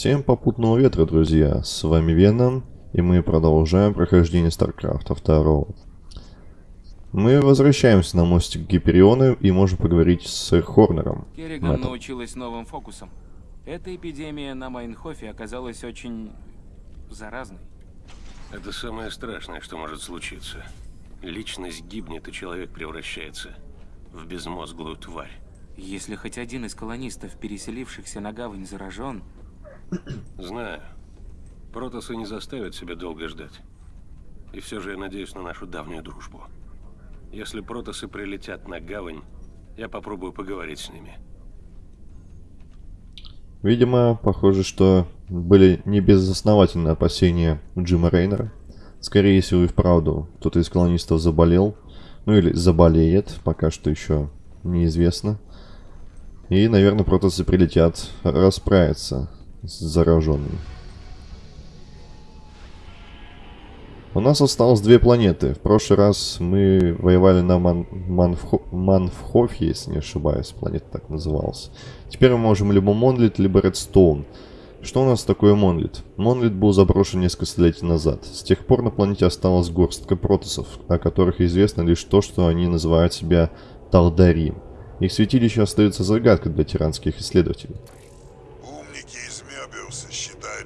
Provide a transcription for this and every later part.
Всем попутного ветра, друзья! С вами Веном, и мы продолжаем прохождение Старкрафта 2. Мы возвращаемся на мостик Гипериона и можем поговорить с Хорнером. Керриган Мэттом. научилась новым фокусам. Эта эпидемия на Майнхофе оказалась очень заразной. Это самое страшное, что может случиться. Личность гибнет, и человек превращается в безмозглую тварь. Если хоть один из колонистов, переселившихся на гавань, заражен, Знаю. Протосы не заставят себя долго ждать. И все же я надеюсь на нашу давнюю дружбу. Если протосы прилетят на гавань, я попробую поговорить с ними. Видимо, похоже, что были не безосновательные опасения Джима Рейнера. Скорее всего и вправду кто-то из колонистов заболел, ну или заболеет, пока что еще неизвестно. И, наверное, протосы прилетят расправиться с зараженными. У нас осталось две планеты. В прошлый раз мы воевали на Ман- Манфхо- Манфхофе, если не ошибаюсь. Планета так называлась. Теперь мы можем либо Монлит, либо Редстоун. Что у нас такое Монлит? Монлит был заброшен несколько столетий назад. С тех пор на планете осталась горстка протосов, о которых известно лишь то, что они называют себя Талдарим. Их святилище остается загадкой для тиранских исследователей.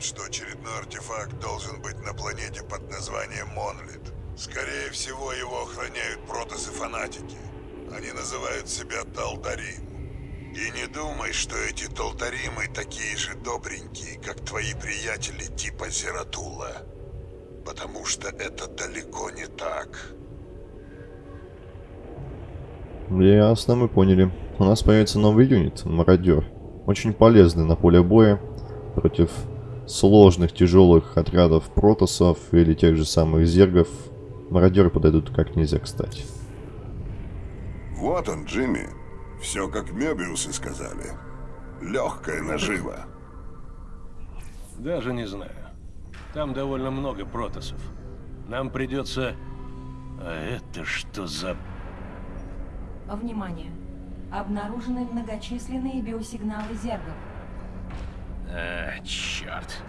Что очередной артефакт должен быть на планете под названием Монлит. Скорее всего, его охраняют протосы-фанатики. Они называют себя Талдарим. И не думай, что эти Талдаримы такие же добренькие, как твои приятели типа Зератула. Потому что это далеко не так. Ясно, мы поняли. У нас появится новый юнит, мародер. Очень полезный на поле боя против сложных, тяжелых отрядов протосов или тех же самых зергов. Мародеры подойдут как нельзя кстати. Вот он, Джимми. Все как Мёбиусы сказали. Легкая нажива. Даже не знаю. Там довольно много протосов. Нам придется... А это что за... Внимание! Обнаружены многочисленные биосигналы зергов. А, черт.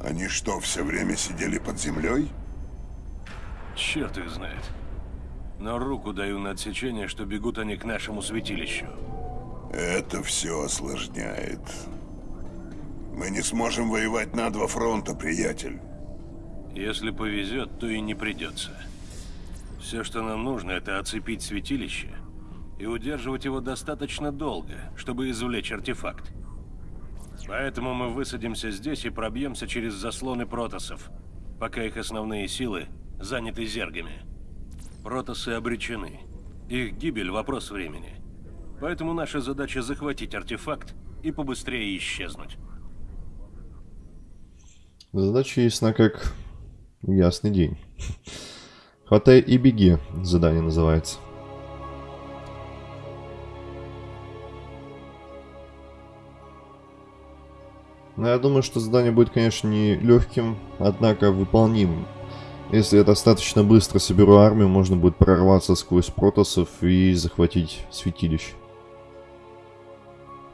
Они что, все время сидели под землей? Черт их знает. Но руку даю на отсечение, что бегут они к нашему святилищу. Это все осложняет. Мы не сможем воевать на два фронта, приятель. Если повезет, то и не придется. Все, что нам нужно, это оцепить святилище и удерживать его достаточно долго, чтобы извлечь артефакт. Поэтому мы высадимся здесь и пробьемся через заслоны протосов, пока их основные силы заняты зергами. Протосы обречены. Их гибель – вопрос времени. Поэтому наша задача захватить артефакт и побыстрее исчезнуть. Задача ясна как ясный день. Хватай и беги, задание называется. Но я думаю, что задание будет, конечно, не легким, однако выполнимым. Если я достаточно быстро соберу армию, можно будет прорваться сквозь протосов и захватить святилище.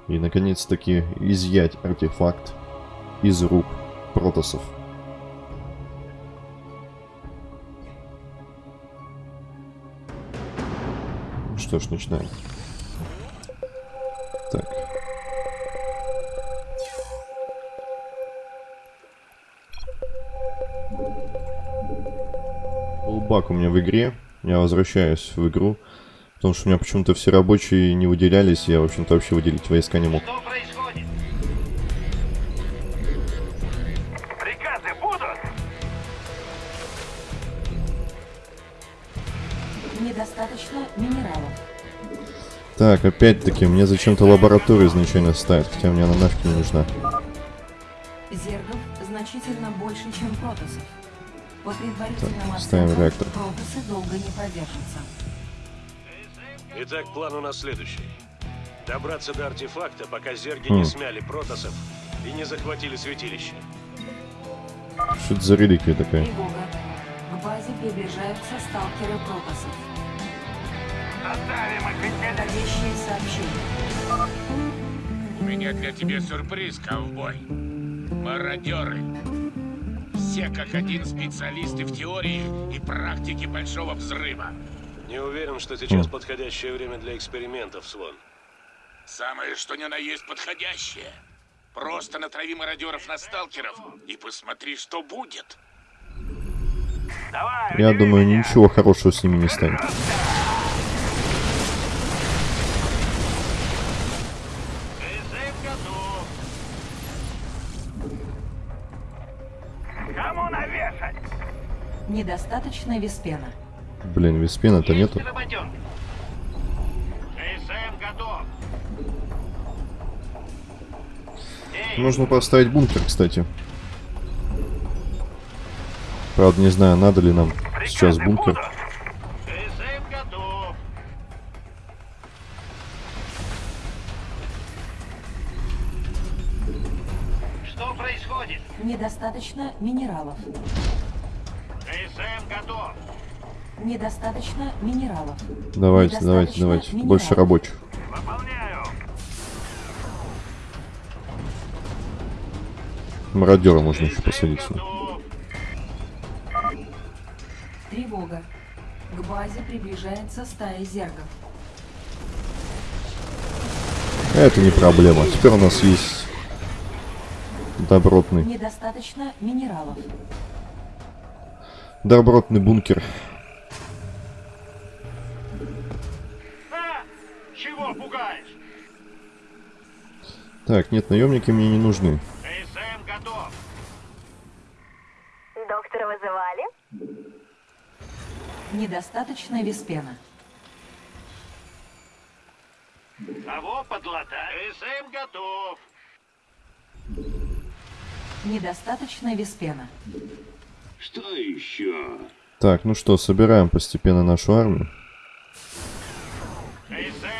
И, наконец-таки, изъять артефакт из рук протосов. Ну Что ж, начинаем. Так. Лбак у меня в игре. Я возвращаюсь в игру. Потому что у меня почему-то все рабочие не выделялись. Я, в общем-то, вообще выделить войска не мог. Что происходит? Приказы будут? Недостаточно минералов. Так, опять-таки, мне зачем-то лабораторию изначально ставят, хотя мне она нафиг не нужна. Так, ставим реактор. протосы долго не продержатся. Итак, план у нас следующий. Добраться до артефакта, пока зерги Хм. не смяли протосов и не захватили святилище. Что это за реликвия такая? Тревога. К базе приближаются сталкеры протосов. Оставим их Входящие сообщения. меня для тебя сюрприз, ковбой. Мародеры. Все как один специалисты в теории и практике Большого Взрыва. Не уверен, что сейчас подходящее время для экспериментов, Слон. Самое что ни на есть подходящее. Просто натрави мародеров на сталкеров и посмотри, что будет. Давай, Я думаю, меня. ничего хорошего с ними не станет. Недостаточно виспена. Блин, виспена-то нету. Нужно поставить бункер, кстати. Правда, не знаю, надо ли нам сейчас бункер. будут? Призыв готов. Что происходит? Недостаточно минералов. Недостаточно минералов. Давайте, давайте, Недостаточно давайте. минералов. Больше рабочих. Выполняю. Мародера можно еще посадить. сюда. Тревога. К базе приближается стая зергов. Это не проблема. Теперь у нас есть добротный, Недостаточно минералов. добротный бункер. Так, нет, наемники мне не нужны. СМ готов. Доктора вызывали? Недостаточно виспена. Кого подлатать? СМ готов. Недостаточно виспена. Что еще? Так, ну что, собираем постепенно нашу армию.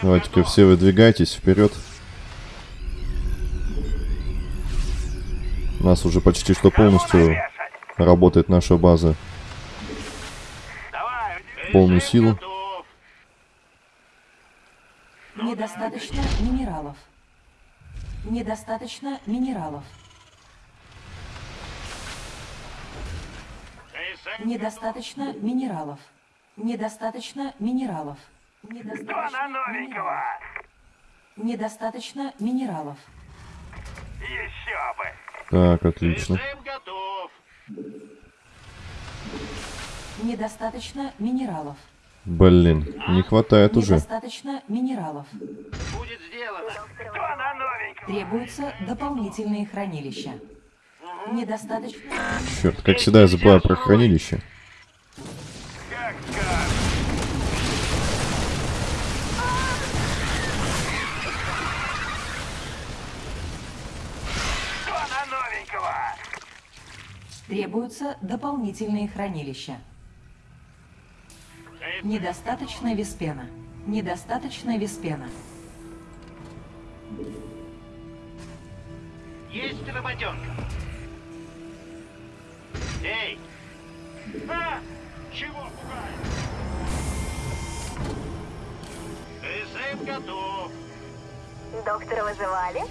Давайте-ка все выдвигайтесь вперед. У нас уже почти что полностью работает наша база. Давай, полную силу. Недостаточно минералов. Недостаточно минералов. Недостаточно минералов. Недостаточно минералов. Недостаточно минералов. Недостаточно минералов. Еще бы. Так, отлично. Недостаточно минералов. Блин, не хватает уже. Недостаточно минералов. Будет сделано. Требуются дополнительные хранилища. Недостаточно. Черт, как всегда я забываю про хранилище. Как скажешь. Кто на новенького? Требуются дополнительные хранилища. Недостаточно виспена. Недостаточно виспена. Есть работенка. Эй! А! Чего пугаешь? СМ готов. Доктора вызывали?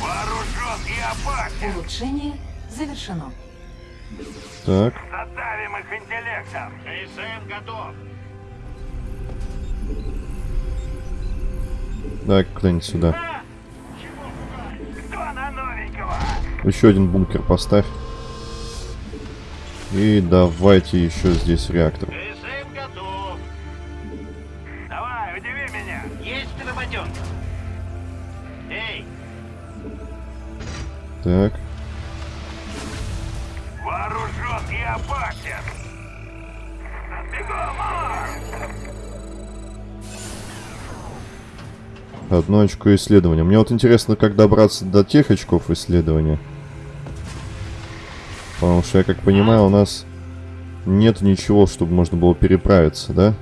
Вооружен и опасен. Улучшение завершено. Так, Задавим их интеллектом. СМ готов. дай кто-нибудь сюда. А! Кто на новенького? Еще один бункер поставь. И давайте еще здесь реактор. СМ одно очко исследования. Мне вот интересно, как добраться до тех очков исследования. Потому что, я как понимаю, у нас нет ничего, чтобы можно было переправиться, да?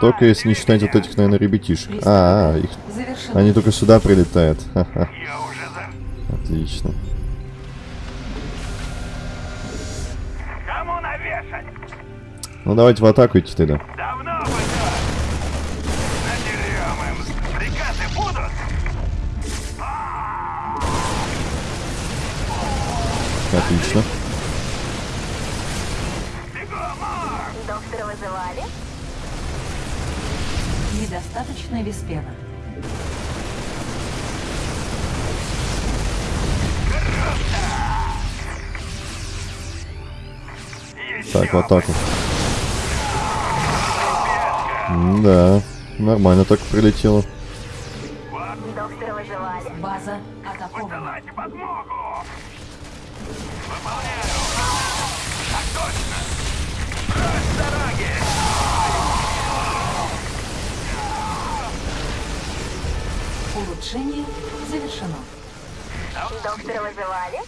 Только если не считать вот этих, наверное, ребятишек. А, а, их... Завершено. они только сюда прилетают. Отлично. Ну давайте в атаку идти тогда. Отлично. Доктора вызывали? Недостаточно виспена. Так, в атаку. Да, нормально так прилетело. Улучшение завершено. Доктора вызывали?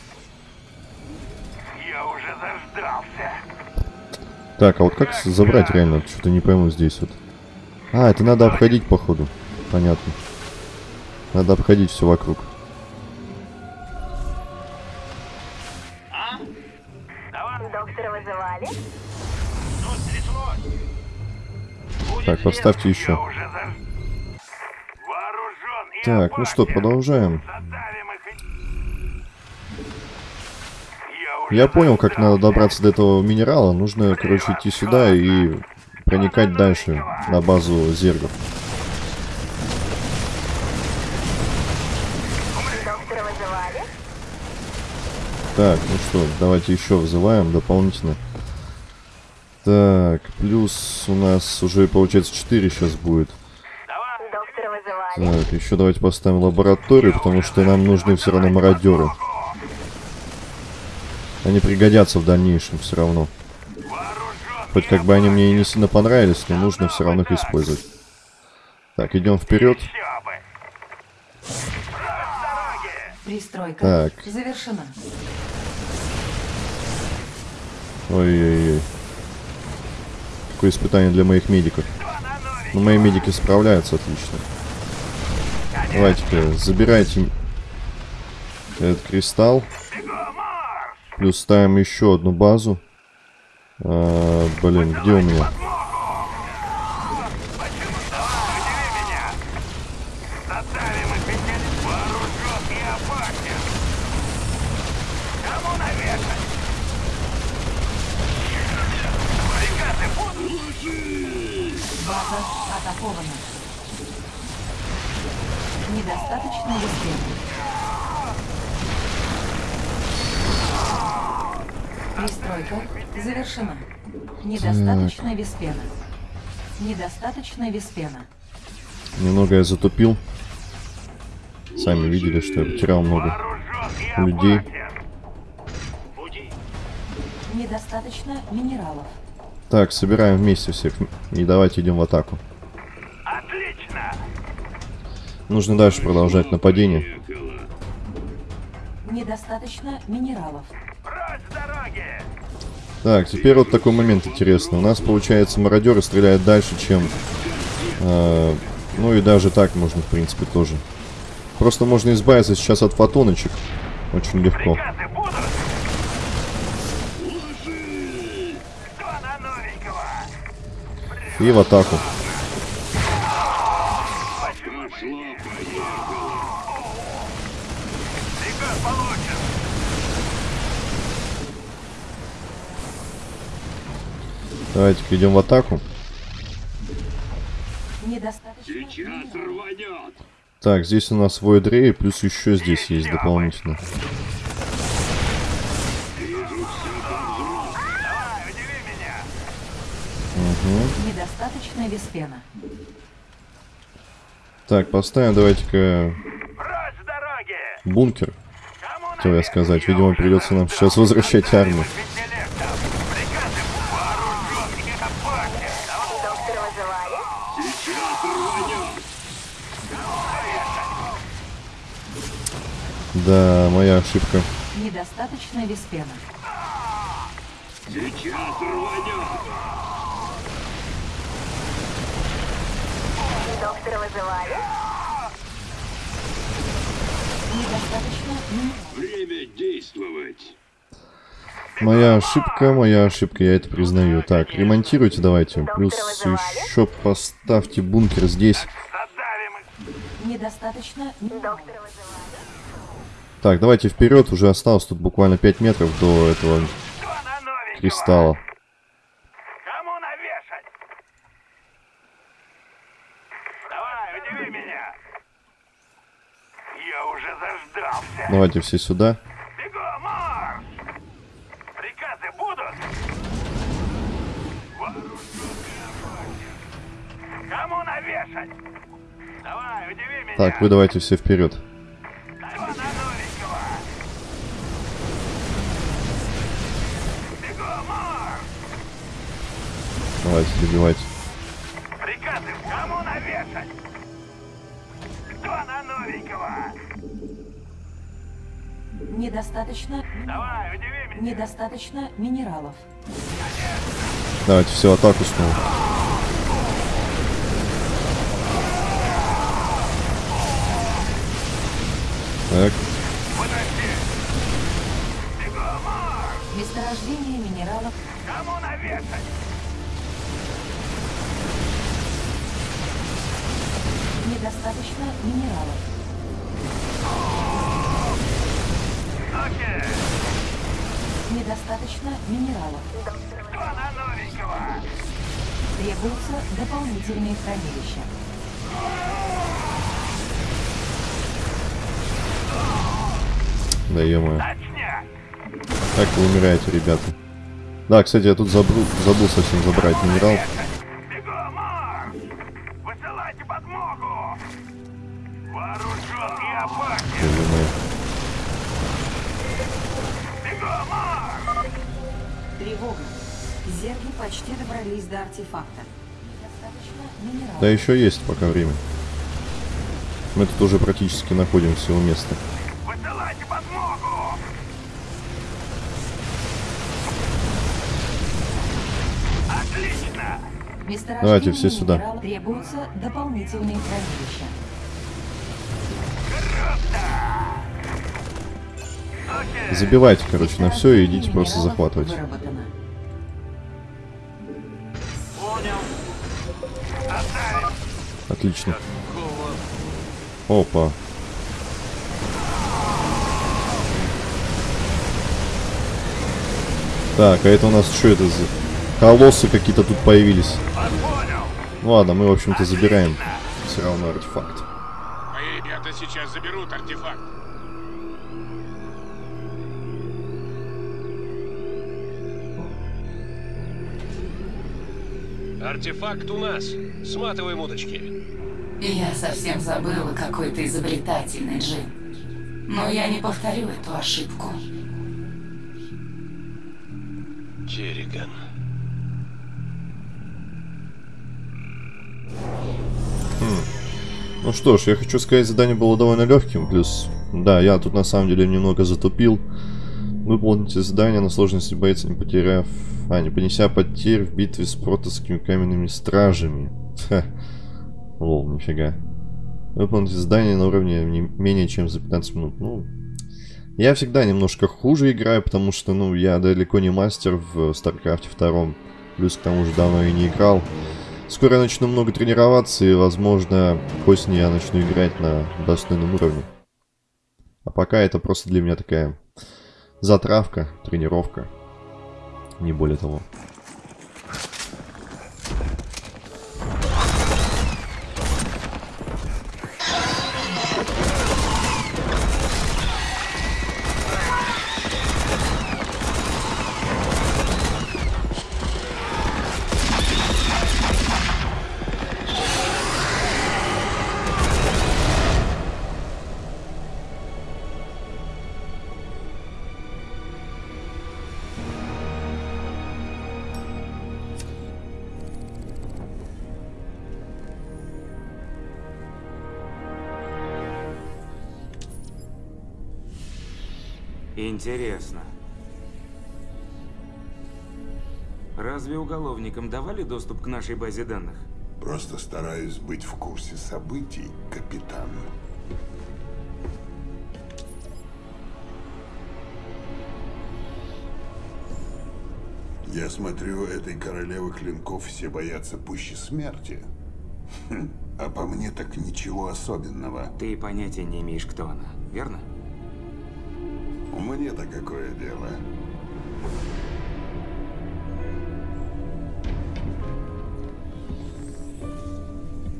Я уже заждался. Так, а вот как забрать реально? Что-то не пойму здесь вот. А, это надо обходить, походу. Понятно. Надо обходить все вокруг. Так, поставьте еще. Так, ну что, продолжаем. Я понял, как надо добраться до этого минерала. Нужно, короче, идти сюда и проникать дальше на базу зергов. Так, ну что, давайте еще вызываем дополнительно. Так, плюс у нас уже, получается, 4 сейчас будет. Так, еще давайте поставим лабораторию, потому что нам нужны все равно мародеры. Они пригодятся в дальнейшем все равно. Хоть как бы они мне и не сильно понравились, но нужно все равно их использовать. Так, идем вперед. Пристройка Так. завершена. Ой-ой-ой. Какое испытание для моих медиков. Но мои медики справляются отлично. Давайте-ка, забирайте этот кристалл. Плюс ставим еще одну базу. А, блин, где у меня? Задавим их ведь вооружен и опасен. Кому навешать? Приказы будут? База атакована. Недостаточно виспена. Пристройка завершена. Недостаточно виспена. Недостаточно виспена. Немного я затупил. Сами видели, что я потерял много людей. Недостаточно минералов. Так, собираем вместе всех. И давайте идем в атаку. Нужно дальше продолжать нападение. Недостаточно минералов. Так, теперь вот такой момент интересный. У нас, получается, мародеры стреляют дальше, чем... э, ну и даже так можно, в принципе, тоже. Просто можно избавиться сейчас от фотоночек. Очень легко. И в атаку. Давайте-ка идем в атаку. Так, здесь у нас Void Ray, плюс еще здесь есть дополнительно. Давай, удиви меня. Недостаточно виспена. Так, поставим давайте-ка бункер. Хотел я сказать. Видимо, придется нам сейчас возвращать армию. Да, моя ошибка. Недостаточно виспена. Доктора вызывали? Недостаточно минералов. Моя ошибка, моя ошибка, я это признаю. Так, ремонтируйте давайте. Плюс еще поставьте бункер здесь. Недостаточно. Доктора вызывали. Так, давайте вперед. Уже осталось тут буквально 5 метров до этого кристалла. Давай, удиви меня. Я уже заждался. Давайте все сюда. Так, вы давайте все вперед. Давайте, добивайте. Приказы кому навешать? Кто на новенького? Недостаточно... Давай, удиви меня. Недостаточно минералов. Давайте все, атаку снова. Так, Месторождение минералов. Кому навешать? Недостаточно минералов. Недостаточно минералов. Требуются дополнительные хранилища. да Точняк. Так вы умираете, ребята. Да, кстати, я тут забыл, забыл совсем забрать минерал. Да еще есть пока время. Мы тут уже практически находимся у места. Высылайте подмогу! Отлично! Давайте все сюда. Требуются дополнительные хранилища. Забивайте, короче, на все и идите просто захватывать. выработано. Отлично. Опа. Так, а это у нас что это за... Колоссы какие-то тут появились. Ну ладно, мы, в общем-то, забираем все равно артефакт. Мои ребята сейчас заберут артефакт. Артефакт у нас. Сматываем удочки. Я совсем забыла, какой ты изобретательный, Джим. Но я не повторю эту ошибку. Керриган. Ну что ж, я хочу сказать, задание было довольно легким, плюс... Да, я тут на самом деле немного затупил. Выполните задание на сложности боец, не потеряв... А, не понеся потерь в битве с протосскими каменными стражами. Ха. Лол, нифига. Выполните задание на уровне не менее чем за 15 минут. Ну, я всегда немножко хуже играю, потому что, ну, я далеко не мастер в StarCraft 2. Плюс к тому же давно и не играл. Скоро я начну много тренироваться, и, возможно, к я начну играть на достойном уровне. А пока это просто для меня такая затравка, тренировка. Не более того. Интересно. Разве уголовникам давали доступ к нашей базе данных? Просто стараюсь быть в курсе событий, капитан. Я смотрю, этой королевы клинков все боятся пуще смерти. Хм, А по мне так ничего особенного. Ты понятия не имеешь, кто она, верно? Мне-то какое дело?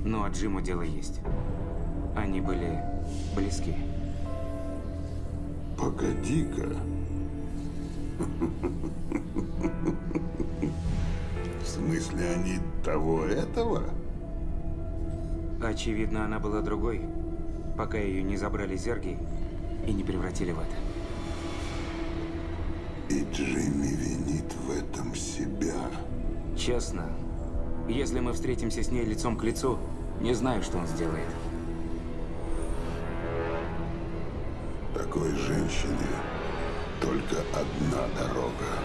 Ну, а Джиму дело есть. Они были близки. Погоди-ка. В смысле, они того этого? Очевидно, она была другой, пока ее не забрали зерги и не превратили в это. И Джимми винит в этом себя. Честно, если мы встретимся с ней лицом к лицу, не знаю, что он сделает. Такой женщине только одна дорога.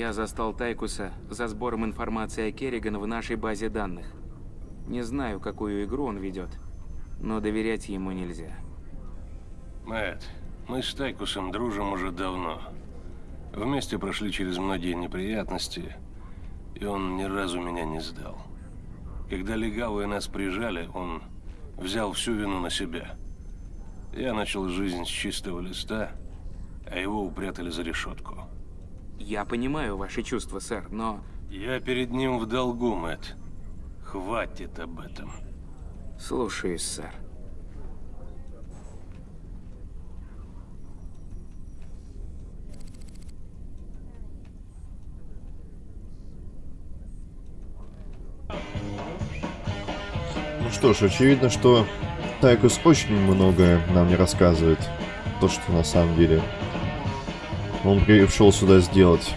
Я застал Тайкуса за сбором информации о Керриган в нашей базе данных. Не знаю, какую игру он ведет, но доверять ему нельзя. Мэтт, мы с Тайкусом дружим уже давно. Вместе прошли через многие неприятности, и он ни разу меня не сдал. Когда легавые нас прижали, он взял всю вину на себя. Я начал жизнь с чистого листа, а его упрятали за решетку. Я понимаю ваши чувства, сэр, но... Я перед ним в долгу, Мэтт. Хватит об этом. Слушаюсь, сэр. Ну что ж, очевидно, что Тайкус очень многое нам не рассказывает. То, что на самом деле он пришел сюда сделать.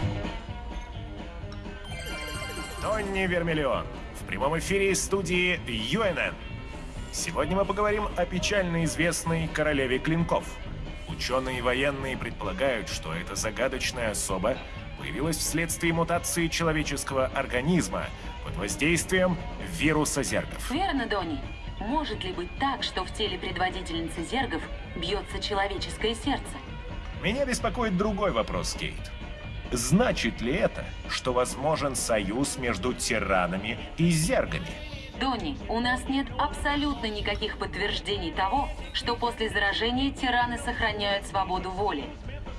Тонни Вермиллион. В прямом эфире из студии UNN. Сегодня мы поговорим о печально известной королеве клинков. Ученые и военные предполагают, что эта загадочная особа появилась вследствие мутации человеческого организма под воздействием вируса зергов. Верно, Донни? Может ли быть так, что в теле предводительницы зергов бьется человеческое сердце? Меня беспокоит другой вопрос, Кейт. Значит ли это, что возможен союз между тиранами и зергами? Донни, у нас нет абсолютно никаких подтверждений того, что после заражения тираны сохраняют свободу воли.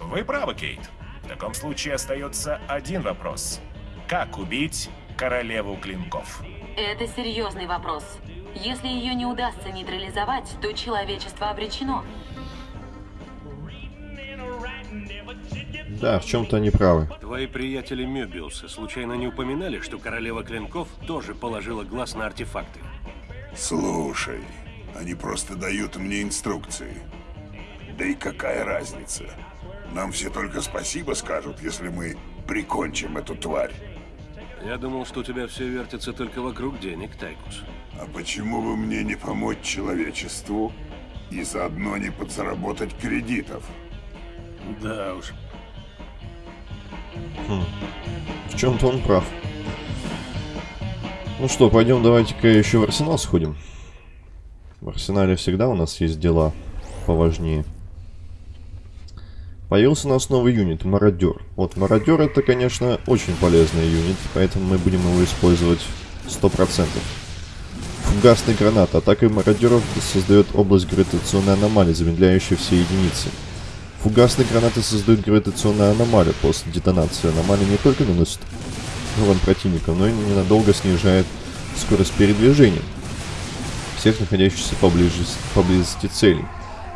Вы правы, Кейт. В таком случае остается один вопрос. Как убить королеву клинков? Это серьезный вопрос. Если ее не удастся нейтрализовать, то человечество обречено. Да, в чем-то они правы. Твои приятели Мёбиуса случайно не упоминали, что королева клинков тоже положила глаз на артефакты? Слушай, они просто дают мне инструкции. Да и какая разница? Нам все только спасибо скажут, если мы прикончим эту тварь. Я думал, что у тебя все вертится только вокруг денег, Тайкус. А почему бы мне не помочь человечеству и заодно не подзаработать кредитов? Да уж. В чем-то он прав. Ну что, пойдем давайте-ка еще в арсенал сходим. В арсенале всегда у нас есть дела поважнее. Появился у нас новый юнит, мародер. Вот, мародер это, конечно, очень полезный юнит, поэтому мы будем его использовать 100%. Фугасный гранат. Атака мародеров создает область гравитационной аномалии, замедляющей все единицы. Фугасные гранаты создают гравитационную аномалию. После детонации аномалии не только наносит урон противникам, но и ненадолго снижает скорость передвижения всех находящихся поблизости, поблизости целей.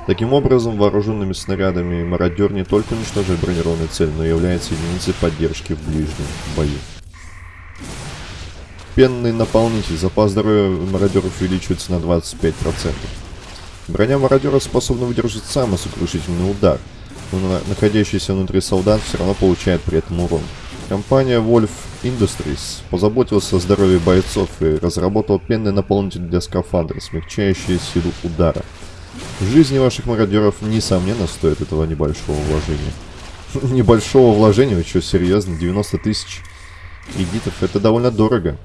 Таким образом, вооруженными снарядами мародер не только уничтожает бронированную цель, но и является единицей поддержки в ближнем бою. Пенный наполнитель. Запас здоровья мародеров увеличивается на 25%. Броня мародера способна выдержать самый сокрушительный удар, но на- находящийся внутри солдат все равно получает при этом урон. Компания Wolf Industries позаботилась о здоровье бойцов и разработала пенный наполнитель для скафандра, смягчающий силу удара. Жизни ваших мародеров, несомненно, стоит этого небольшого вложения. Небольшого вложения, вы что, серьезно? 90 тысяч? кредитов. Это довольно дорого.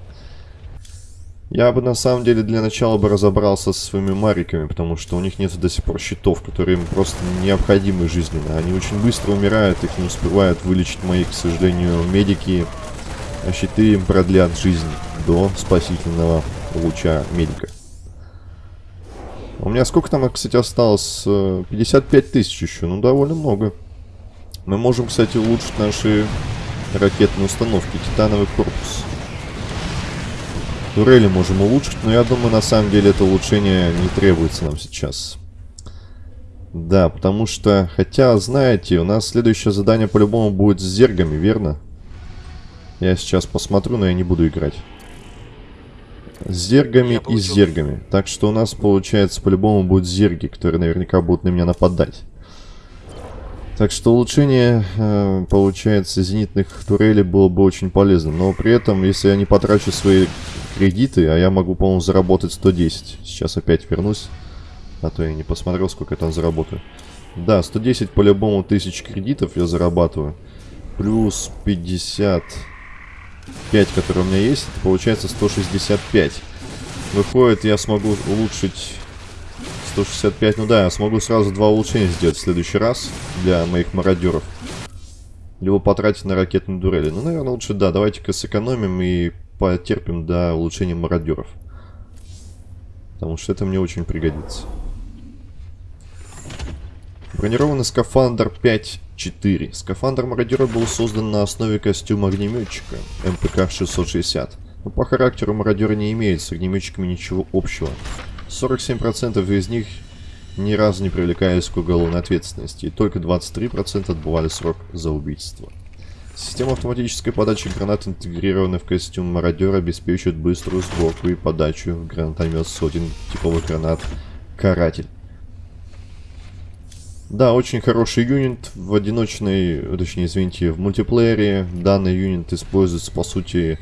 Я бы на самом деле для начала бы разобрался со своими мариками, потому что у них нет до сих пор щитов, которые им просто необходимы жизненно. Они очень быстро умирают, их не успевают вылечить мои, к сожалению, медики. А щиты им продлят жизнь до спасительного луча медика. У меня сколько там, кстати, осталось? 55 тысяч еще, ну довольно много. Мы можем, кстати, улучшить наши ракетные установки. Титановый корпус. Турели можем улучшить, но я думаю, на самом деле это улучшение не требуется нам сейчас. Да, потому что, хотя, знаете, у нас следующее задание по-любому будет с зергами, верно? Я сейчас посмотрю, но я не буду играть. С зергами и с зергами. Так что у нас, получается, по-любому будут зерги, которые наверняка будут на меня нападать. Так что улучшение, э, получается, зенитных турелей было бы очень полезным. Но при этом, если я не потрачу свои кредиты, а я могу, по-моему, заработать 110. Сейчас опять вернусь, а то я не посмотрел, сколько я там заработаю. Да, 110 по-любому тысяч кредитов я зарабатываю. Плюс 55, которые у меня есть, получается 165. Выходит, я смогу улучшить 165, ну да, я смогу сразу два улучшения сделать в следующий раз для моих мародеров. Либо потратить на ракетные дурели. Ну, наверное, лучше, да, давайте-ка сэкономим и потерпим до улучшения мародеров. Потому что это мне очень пригодится. Бронированный скафандр 5.4. Скафандр мародера был создан на основе костюма огнеметчика МПК-660. Но по характеру мародера не имеет с огнеметчиками ничего общего. 47% из них ни разу не привлекались к уголовной ответственности, и только 23% отбывали срок за убийство. Система автоматической подачи гранат, интегрированная в костюм мародера, обеспечивает быструю сборку и подачу в гранатомет сотен типовых гранат «Каратель». Да, очень хороший юнит в одиночной, точнее, извините, в мультиплеере. Данный юнит используется, по сути,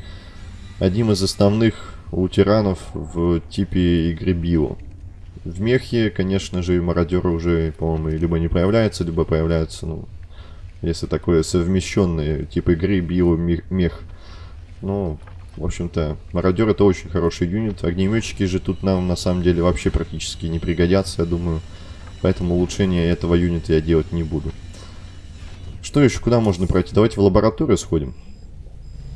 одним из основных у тиранов в типе игры Био. В мехе, конечно же, мародеры уже, по-моему, либо не появляются, либо появляются, ну, если такое совмещенное, типа игры био-мех. Ну, в общем-то, мародер это очень хороший юнит. Огнеметчики же тут нам на самом деле вообще практически не пригодятся, я думаю. Поэтому улучшение этого юнита я делать не буду. Что еще? Куда можно пройти? Давайте в лабораторию сходим.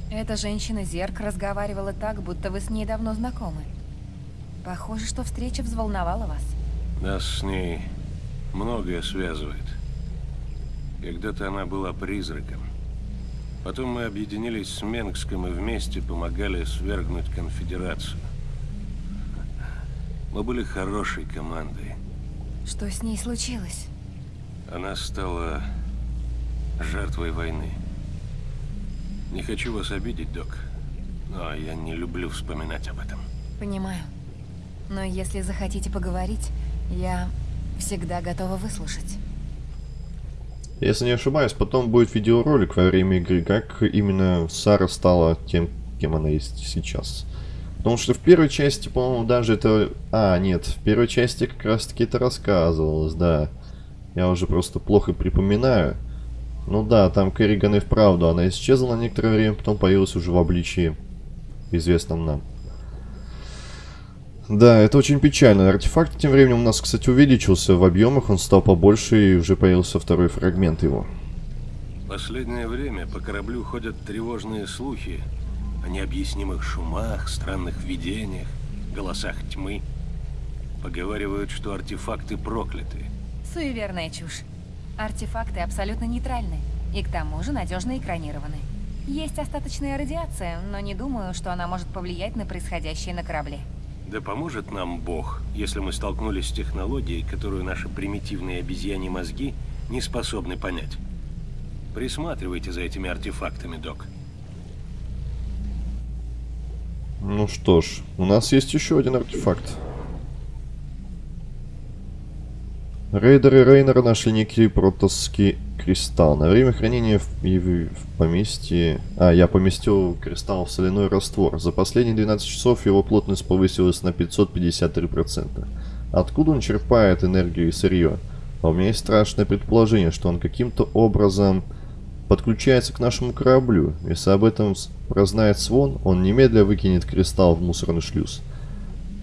Эта женщина Зерк разговаривала так, будто вы с ней давно знакомы. Похоже, что встреча взволновала вас. Нас с ней многое связывает. Когда-то она была призраком. Потом мы объединились с Менгском и вместе помогали свергнуть конфедерацию. Мы были хорошей командой. Что с ней случилось? Она стала жертвой войны. Не хочу вас обидеть, док, но я не люблю вспоминать об этом. Понимаю. Но если захотите поговорить, я всегда готова выслушать. Если не ошибаюсь, потом будет видеоролик во время игры, как именно Сара стала тем, кем она есть сейчас. Потому что в первой части, по-моему, даже это... А, нет, в первой части как раз-таки это рассказывалось, да. Я уже просто плохо припоминаю. Ну да, там Керриган и вправду, она исчезла на некоторое время, потом появилась уже в обличии, известном нам. Да, это очень печально. Артефакт тем временем у нас, кстати, увеличился в объемах, он стал побольше и уже появился второй фрагмент его. Последнее время по кораблю ходят тревожные слухи о необъяснимых шумах, странных видениях, голосах тьмы. Поговаривают, что артефакты прокляты. Суеверная чушь. Артефакты абсолютно нейтральны и к тому же надежно экранированы. Есть остаточная радиация, но не думаю, что она может повлиять на происходящее на корабле. Да поможет нам Бог, если мы столкнулись с технологией, которую наши примитивные обезьяни мозги не способны понять. Присматривайте за этими артефактами, док. Ну что ж, у нас есть еще один артефакт. Рейдеры Рейнера нашли некий протосский кристалл. На время хранения в, в, в поместье... А, я поместил кристалл в соляной раствор. За последние 12 часов его плотность повысилась на 553%. Откуда он черпает энергию и сырье? А у меня есть страшное предположение, что он каким-то образом подключается к нашему кораблю. Если об этом прознает Свон, он немедля выкинет кристалл в мусорный шлюз.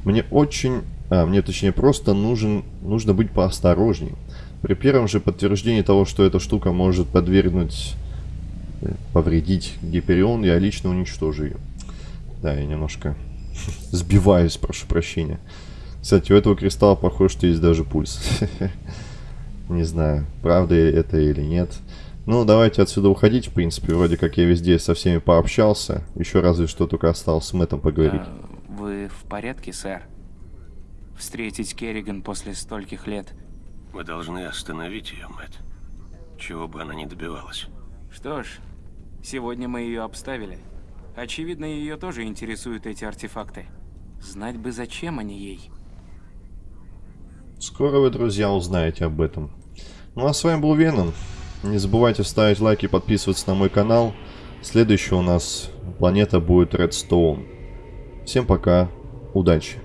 Мне очень... А, мне точнее просто нужен, нужно быть поосторожней. При первом же подтверждении того, что эта штука может подвергнуть, э, повредить Гиперион, я лично уничтожу ее. Да, я немножко сбиваюсь, прошу прощения. Кстати, у этого кристалла, похоже, что есть даже пульс. Не знаю, правда это или нет. Ну, давайте отсюда уходить, в принципе. Вроде как я везде со всеми пообщался. Еще разве что только осталось с Мэттом поговорить. А, вы в порядке, сэр? Встретить Керриган после стольких лет. Мы должны остановить ее, Мэтт. Чего бы она ни добивалась. Что ж, сегодня мы ее обставили. Очевидно, ее тоже интересуют эти артефакты. Знать бы, зачем они ей. Скоро вы, друзья, узнаете об этом. Ну а с вами был Веном. Не забывайте ставить лайки и подписываться на мой канал. Следующая у нас планета будет Редстоун. Всем пока, удачи!